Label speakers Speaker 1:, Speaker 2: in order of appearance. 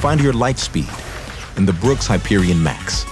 Speaker 1: Find your light speed in the Brooks Hyperion Max.